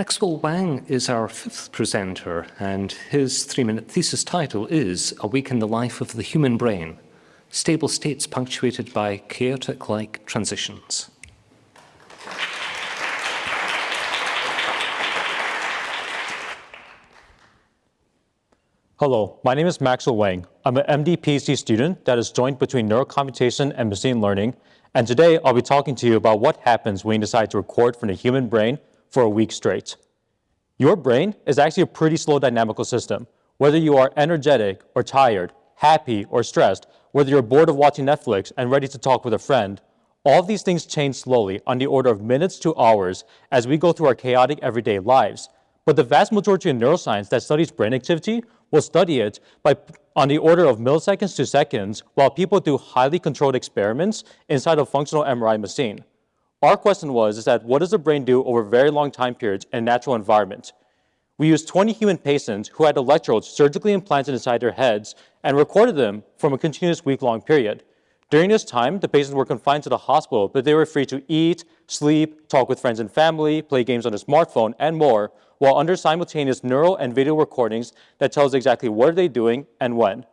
Maxwell Wang is our fifth presenter, and his three-minute thesis title is A Week in the Life of the Human Brain, Stable States Punctuated by Chaotic-like Transitions. Hello, my name is Maxwell Wang. I'm an MD PhD student that is joint between neurocomputation and machine learning, and today I'll be talking to you about what happens when you decide to record from the human brain for a week straight. Your brain is actually a pretty slow dynamical system. Whether you are energetic or tired, happy or stressed, whether you're bored of watching Netflix and ready to talk with a friend, all of these things change slowly on the order of minutes to hours as we go through our chaotic everyday lives. But the vast majority of neuroscience that studies brain activity will study it by, on the order of milliseconds to seconds while people do highly controlled experiments inside a functional MRI machine. Our question was is that what does the brain do over very long time periods in a natural environment? We used 20 human patients who had electrodes surgically implanted inside their heads and recorded them from a continuous week-long period. During this time, the patients were confined to the hospital, but they were free to eat, sleep, talk with friends and family, play games on their smartphone, and more, while under simultaneous neural and video recordings that tells exactly what are they doing and when.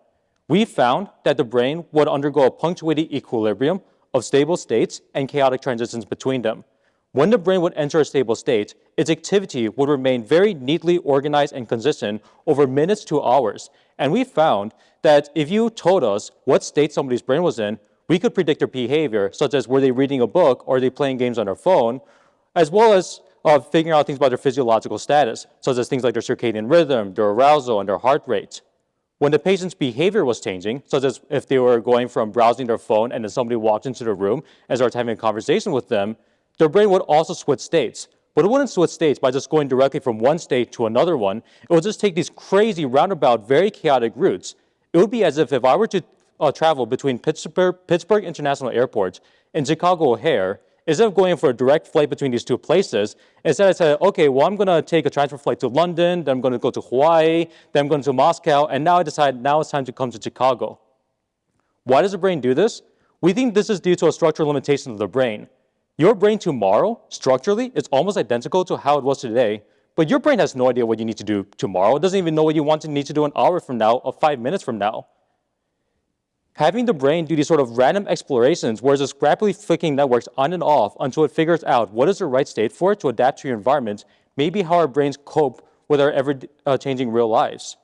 We found that the brain would undergo a punctuated equilibrium of stable states and chaotic transitions between them. When the brain would enter a stable state, its activity would remain very neatly organized and consistent over minutes to hours. And we found that if you told us what state somebody's brain was in, we could predict their behavior, such as were they reading a book or are they playing games on their phone, as well as uh, figuring out things about their physiological status, such as things like their circadian rhythm, their arousal, and their heart rate. When the patient's behavior was changing, such as if they were going from browsing their phone and then somebody walked into the room and started having a conversation with them, their brain would also switch states. But it wouldn't switch states by just going directly from one state to another one. It would just take these crazy, roundabout, very chaotic routes. It would be as if if I were to uh, travel between Pittsburgh, Pittsburgh International Airport and Chicago O'Hare, instead of going for a direct flight between these two places, instead I said, okay, well, I'm going to take a transfer flight to London, then I'm going to go to Hawaii, then I'm going to Moscow, and now I decide now it's time to come to Chicago. Why does the brain do this? We think this is due to a structural limitation of the brain. Your brain tomorrow, structurally, is almost identical to how it was today, but your brain has no idea what you need to do tomorrow. It doesn't even know what you want to need to do an hour from now or five minutes from now having the brain do these sort of random explorations where it's rapidly flicking networks on and off until it figures out what is the right state for it to adapt to your environment may be how our brains cope with our ever-changing uh, real lives.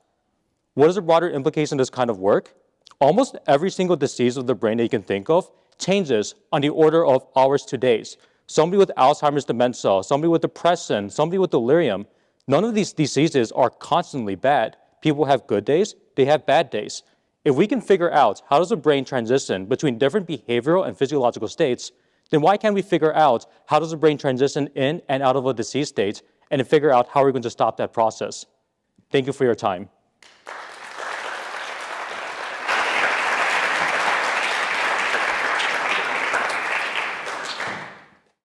What is the broader implication of this kind of work? Almost every single disease of the brain that you can think of changes on the order of hours to days. Somebody with Alzheimer's dementia, somebody with depression, somebody with delirium, none of these diseases are constantly bad. People have good days, they have bad days. If we can figure out how does the brain transition between different behavioral and physiological states, then why can't we figure out how does the brain transition in and out of a disease state and figure out how we're going to stop that process? Thank you for your time.